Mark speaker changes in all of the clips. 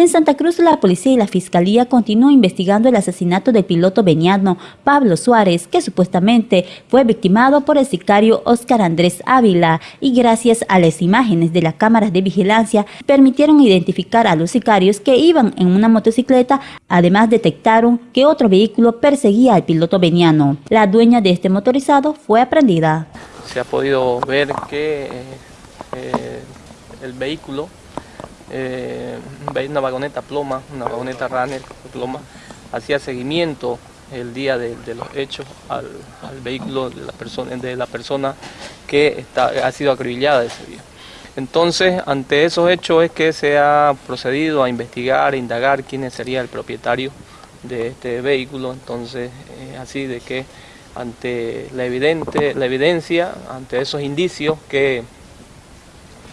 Speaker 1: En Santa Cruz, la policía y la fiscalía continúan investigando el asesinato del piloto veniano Pablo Suárez, que supuestamente fue victimado por el sicario Óscar Andrés Ávila, y gracias a las imágenes de las cámaras de vigilancia permitieron identificar a los sicarios que iban en una motocicleta, además detectaron que otro vehículo perseguía al piloto veniano. La dueña de este motorizado fue aprendida.
Speaker 2: Se ha podido ver que eh, el vehículo eh, una vagoneta ploma, una vagoneta runner ploma, hacía seguimiento el día de, los hechos al, vehículo de la persona, que ha sido acribillada ese día. Entonces, ante esos hechos es que se ha procedido a investigar, a indagar quién sería el propietario de este vehículo. Entonces, así de que ante la, evidente, la evidencia, ante esos indicios que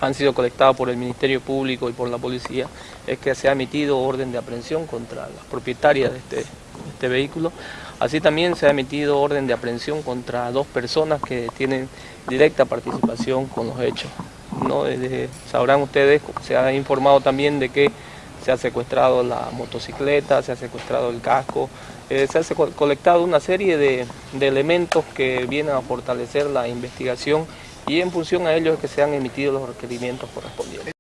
Speaker 2: han sido colectados por el Ministerio Público y por la policía, es que se ha emitido orden de aprehensión contra las propietarias de este, este vehículo. Así también se ha emitido orden de aprehensión contra dos personas que tienen directa participación con los hechos. ¿no? sabrán ustedes, se ha informado también de que se ha secuestrado la motocicleta, se ha secuestrado el casco, eh, se ha colectado una serie de, de elementos que vienen a fortalecer la investigación y en función a ello es que se han emitido los requerimientos correspondientes.